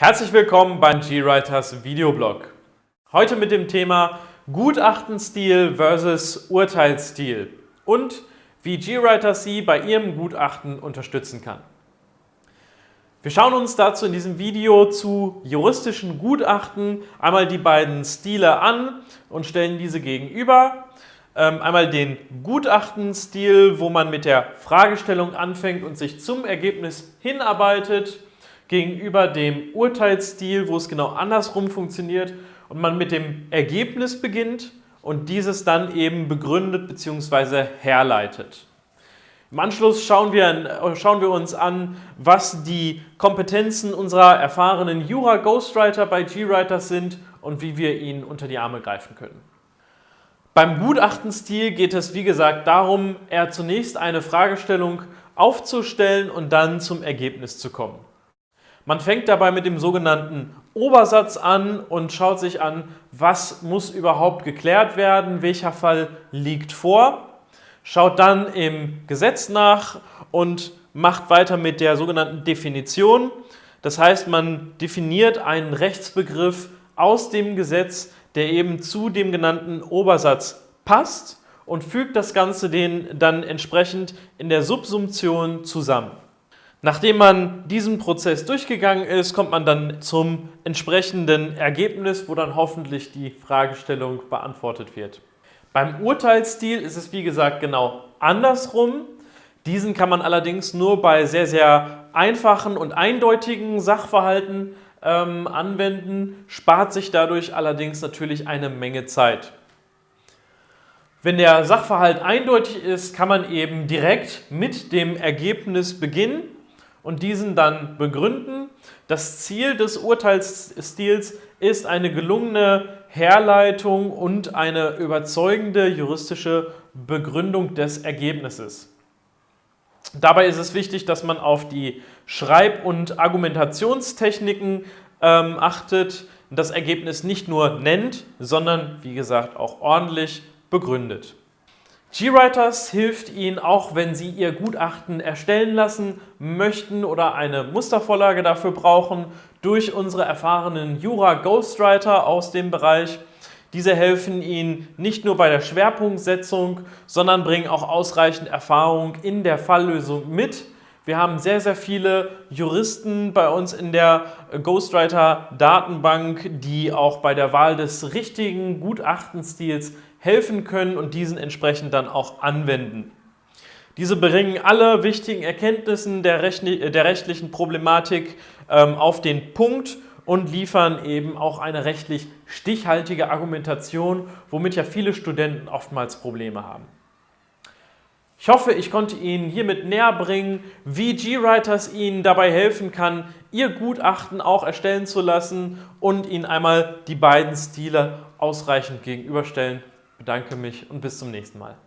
Herzlich willkommen beim GWriters Videoblog. Heute mit dem Thema Gutachtenstil versus Urteilsstil und wie GWriter Sie bei Ihrem Gutachten unterstützen kann. Wir schauen uns dazu in diesem Video zu juristischen Gutachten einmal die beiden Stile an und stellen diese gegenüber. Ähm, einmal den Gutachtenstil, wo man mit der Fragestellung anfängt und sich zum Ergebnis hinarbeitet, gegenüber dem Urteilsstil, wo es genau andersrum funktioniert und man mit dem Ergebnis beginnt und dieses dann eben begründet bzw. herleitet. Im Anschluss schauen wir, schauen wir, uns an, was die Kompetenzen unserer erfahrenen Jura-Ghostwriter bei GWriter sind und wie wir ihnen unter die Arme greifen können. Beim Gutachtenstil geht es wie gesagt darum, eher zunächst eine Fragestellung aufzustellen und dann zum Ergebnis zu kommen. Man fängt dabei mit dem sogenannten Obersatz an und schaut sich an, was muss überhaupt geklärt werden, welcher Fall liegt vor, schaut dann im Gesetz nach und macht weiter mit der sogenannten Definition. Das heißt, man definiert einen Rechtsbegriff aus dem Gesetz, der eben zu dem genannten Obersatz passt und fügt das Ganze den dann entsprechend in der Subsumption zusammen. Nachdem man diesen Prozess durchgegangen ist, kommt man dann zum entsprechenden Ergebnis, wo dann hoffentlich die Fragestellung beantwortet wird. Beim Urteilsstil ist es wie gesagt genau andersrum. Diesen kann man allerdings nur bei sehr, sehr einfachen und eindeutigen Sachverhalten ähm, anwenden, spart sich dadurch allerdings natürlich eine Menge Zeit. Wenn der Sachverhalt eindeutig ist, kann man eben direkt mit dem Ergebnis beginnen und diesen dann begründen. Das Ziel des Urteilsstils ist eine gelungene Herleitung und eine überzeugende juristische Begründung des Ergebnisses. Dabei ist es wichtig, dass man auf die Schreib- und Argumentationstechniken ähm, achtet, das Ergebnis nicht nur nennt, sondern wie gesagt auch ordentlich begründet. GWriters hilft Ihnen auch, wenn Sie Ihr Gutachten erstellen lassen möchten oder eine Mustervorlage dafür brauchen, durch unsere erfahrenen Jura-Ghostwriter aus dem Bereich. Diese helfen Ihnen nicht nur bei der Schwerpunktsetzung, sondern bringen auch ausreichend Erfahrung in der Falllösung mit. Wir haben sehr, sehr viele Juristen bei uns in der Ghostwriter-Datenbank, die auch bei der Wahl des richtigen Gutachtenstils helfen können und diesen entsprechend dann auch anwenden. Diese bringen alle wichtigen Erkenntnisse der, rechtlichen Problematik ähm, auf den Punkt und liefern eben auch eine rechtlich stichhaltige Argumentation, womit ja viele Studenten oftmals Probleme haben. Ich hoffe, ich konnte Ihnen hiermit näher bringen, wie GWriters Ihnen dabei helfen kann, Ihr Gutachten auch erstellen zu lassen und Ihnen einmal die beiden Stile ausreichend gegenüberstellen. Ich bedanke mich und bis zum nächsten Mal.